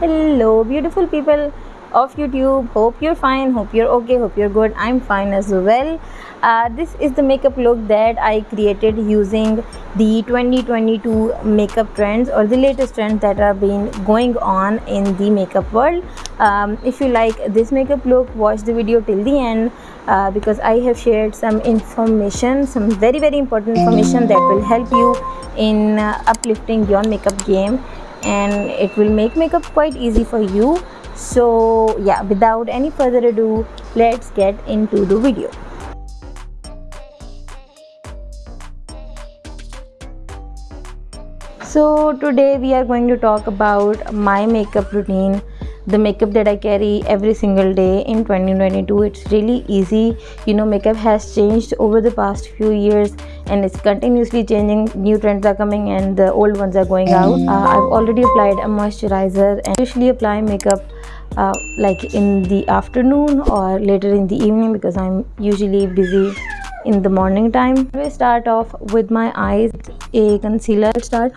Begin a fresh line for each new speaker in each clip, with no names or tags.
hello beautiful people of youtube. Hope you're fine. Hope you're okay. Hope you're good. I'm fine as well. Uh, this is the makeup look that i created using the 2022 makeup trends or the latest trends that are been going on in the makeup world. Um, if you like this makeup look watch the video till the end uh, because i have shared some information some very very important information that will help you in uh, uplifting your makeup game and it will make makeup quite easy for you. So yeah without any further ado let's get into the video. So today we are going to talk about my makeup routine the makeup that i carry every single day in 2022 it's really easy you know makeup has changed over the past few years and it's continuously changing new trends are coming and the old ones are going out uh, i've already applied a moisturizer and usually apply makeup uh, like in the afternoon or later in the evening because I'm usually busy in the morning time. We start off with my eyes, a concealer start.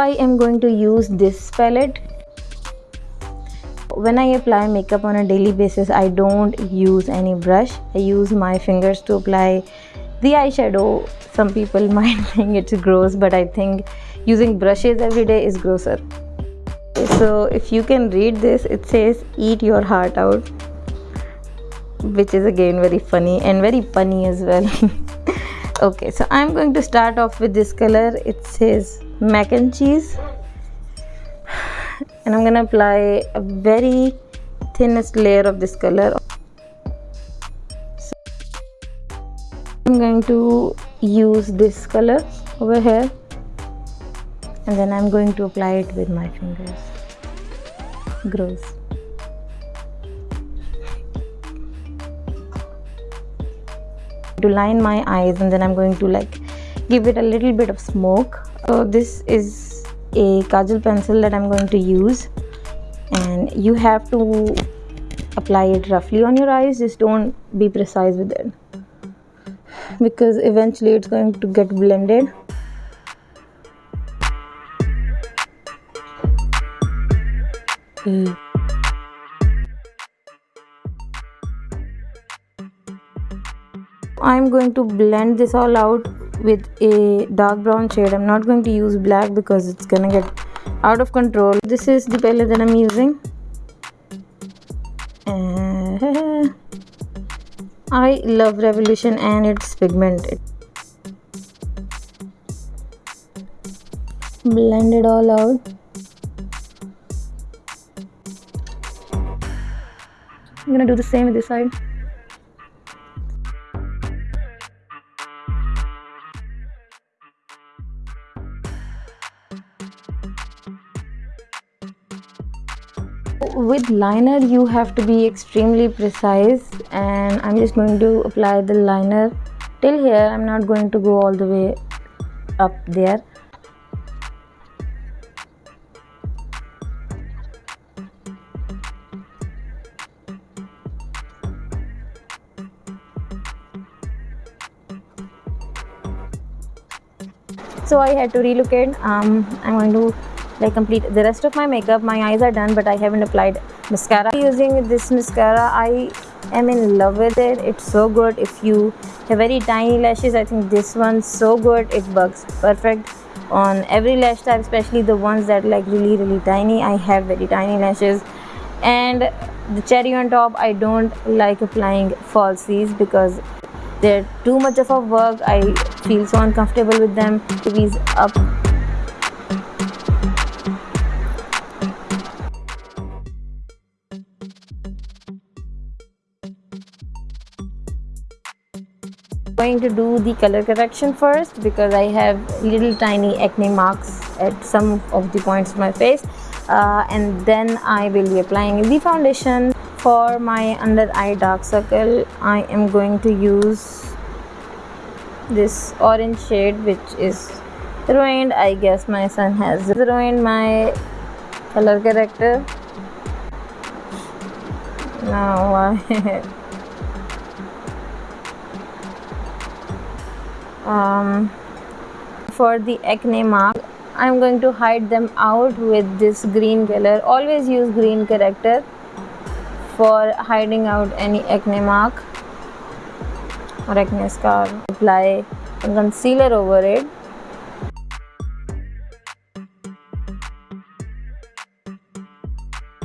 I am going to use this palette. When I apply makeup on a daily basis I don't use any brush. I use my fingers to apply the eyeshadow. Some people might think it's gross but I think using brushes every day is grosser. So if you can read this it says eat your heart out which is again very funny and very funny as well. Okay so I'm going to start off with this color. It says mac and cheese. And I'm gonna apply a very thinnest layer of this color. So I'm going to use this color over here. And then I'm going to apply it with my fingers. Gross. To line my eyes and then I'm going to like give it a little bit of smoke so this is a kajal pencil that I'm going to use. And you have to apply it roughly on your eyes. Just don't be precise with it. Because eventually it's going to get blended. Hmm. I'm going to blend this all out with a dark brown shade. I'm not going to use black because it's gonna get out of control. This is the palette that i'm using. Uh, i love revolution and it's pigmented blend it all out. I'm gonna do the same with this side with liner you have to be extremely precise. And I'm just going to apply the liner till here. I'm not going to go all the way up there. So I had to relocate. Um, I'm going to like complete. The rest of my makeup my eyes are done but i haven't applied mascara. Using this mascara i am in love with it. It's so good. If you have very tiny lashes i think this one's so good. It works perfect on every lash type especially the ones that like really really tiny. I have very tiny lashes. And the cherry on top i don't like applying falsies because they're too much of a work. I feel so uncomfortable with them. These up going to do the color correction first because I have little tiny acne marks at some of the points of my face. Uh, and then I will be applying the foundation. For my under eye dark circle I am going to use this orange shade which is ruined. I guess my son has ruined my color corrector. Now um, for the acne mark I'm going to hide them out with this green color. Always use green corrector for hiding out any acne mark or acne scar. Apply concealer over it.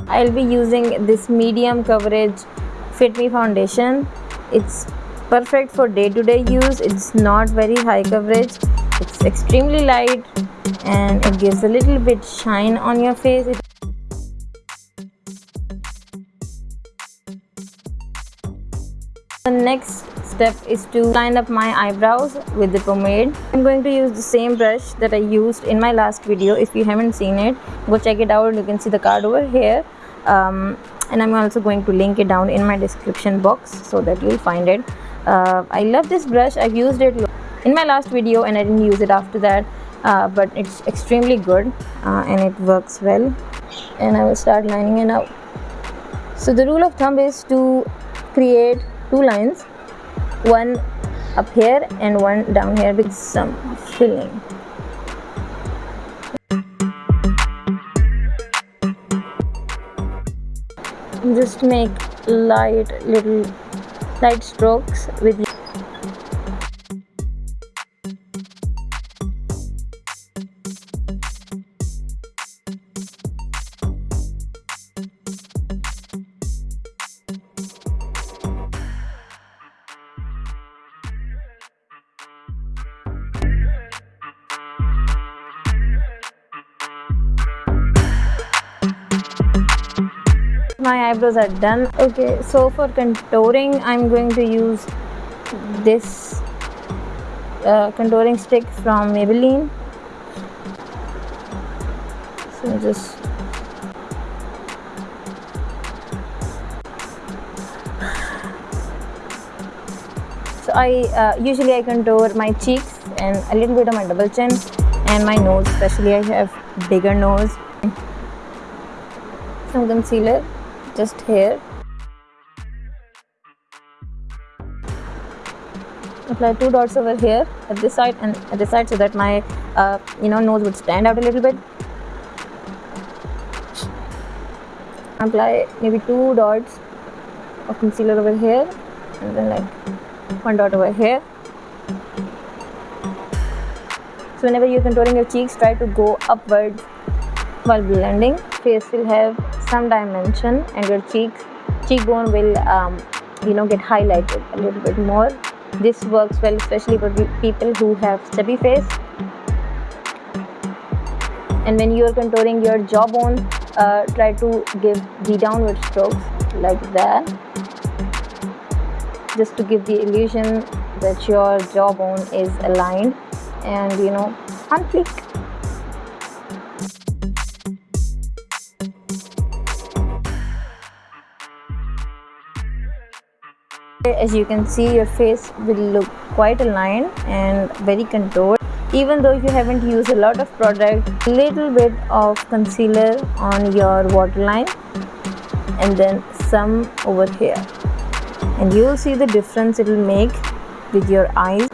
I'll be using this medium coverage Fit Me foundation. It's perfect for day-to-day -day use. It's not very high coverage. It's extremely light and it gives a little bit shine on your face. The next step is to line up my eyebrows with the pomade. I'm going to use the same brush that I used in my last video. If you haven't seen it, go check it out. You can see the card over here um, and I'm also going to link it down in my description box so that you'll find it uh, I love this brush. I've used it in my last video and I didn't use it after that uh, but it's extremely good uh, and it works well. And I will start lining it out so the rule of thumb is to create two lines one up here and one down here with some filling. Just make light little light strokes with my eyebrows are done. Okay so for contouring i'm going to use this uh, contouring stick from Maybelline. So just so I uh, usually I contour my cheeks and a little bit of my double chin and my nose. Especially I have bigger nose. Some concealer just here. Apply two dots over here at this side and at this side so that my uh, you know nose would stand out a little bit. Apply maybe two dots of concealer over here and then like one dot over here. So whenever you're contouring your cheeks try to go upwards while blending. Face will have some dimension and your cheeks cheekbone will um, you know get highlighted a little bit more. This works well especially for people who have stubby face. And when you are contouring your jawbone uh, try to give the downward strokes like that. Just to give the illusion that your jawbone is aligned and you know on fleek as you can see your face will look quite aligned and very contoured even though you haven't used a lot of product A little bit of concealer on your waterline and then some over here. And you will see the difference it will make with your eyes.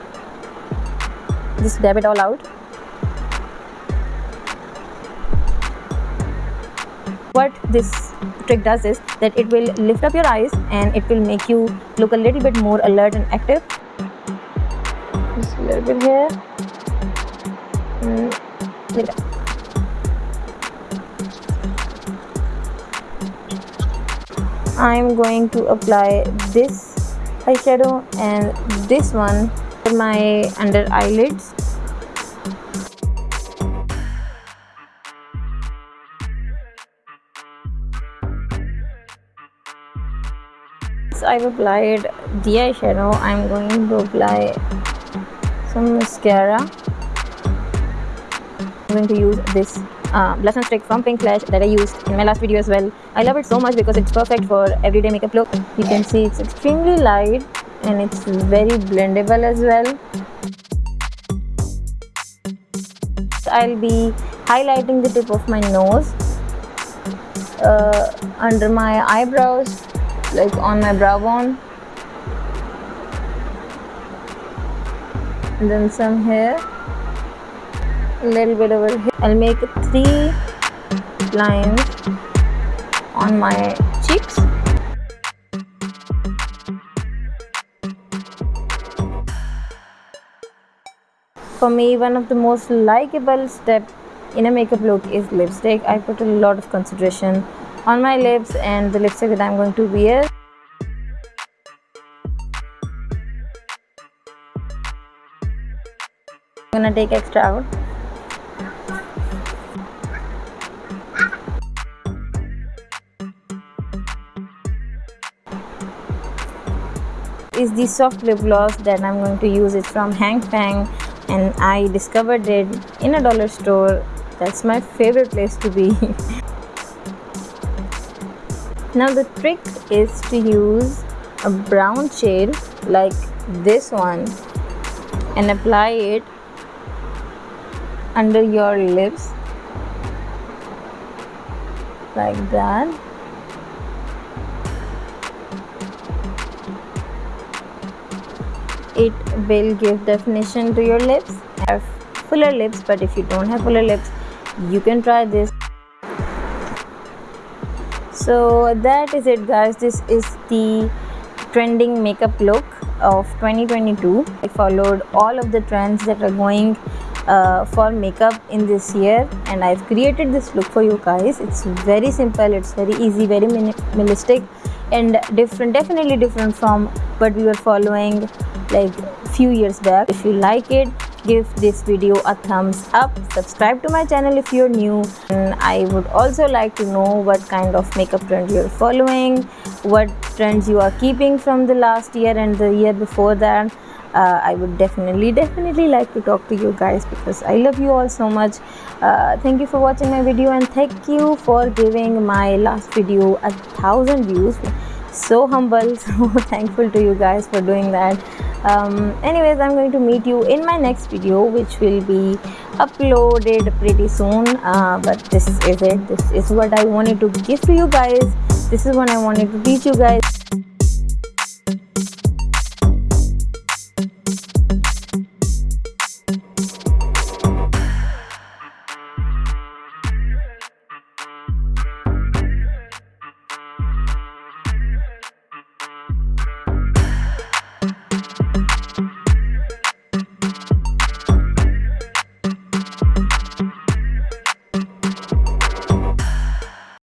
Just dab it all out what this trick does is that it will lift up your eyes and it will make you look a little bit more alert and active. Just a little bit here. Mm, I'm going to apply this eyeshadow and this one for my under eyelids I've applied the eyeshadow I'm going to apply some mascara. I'm going to use this uh, blush and stick from Pink Flash that I used in my last video as well. I love it so much because it's perfect for everyday makeup look. You can see it's extremely light and it's very blendable as well. I'll be highlighting the tip of my nose uh, under my eyebrows like on my brow bone. And then some here a little bit over here. I'll make three lines on my cheeks. For me one of the most likable step in a makeup look is lipstick. I put a lot of consideration on my lips and the lipstick that i'm going to wear. I'm gonna take extra out. Is the soft lip gloss that I'm going to use. It from Hang Fang and I discovered it in a dollar store. That's my favorite place to be now the trick is to use a brown shade like this one and apply it under your lips like that. It will give definition to your lips. Have fuller lips but if you don't have fuller lips you can try this so that is it guys. This is the trending makeup look of 2022 i followed all of the trends that are going uh, for makeup in this year and I've created this look for you guys. It's very simple. It's very easy very minimalistic and different definitely different from what we were following like few years back. If you like it give this video a thumbs up. Subscribe to my channel if you're new. And i would also like to know what kind of makeup trend you're following what trends you are keeping from the last year and the year before that. Uh, I would definitely definitely like to talk to you guys because I love you all so much. Uh, thank you for watching my video and thank you for giving my last video a thousand views so humble so thankful to you guys for doing that. Um, anyways i'm going to meet you in my next video which will be uploaded pretty soon. Uh, but this is it. This is what i wanted to give to you guys. This is what i wanted to teach you guys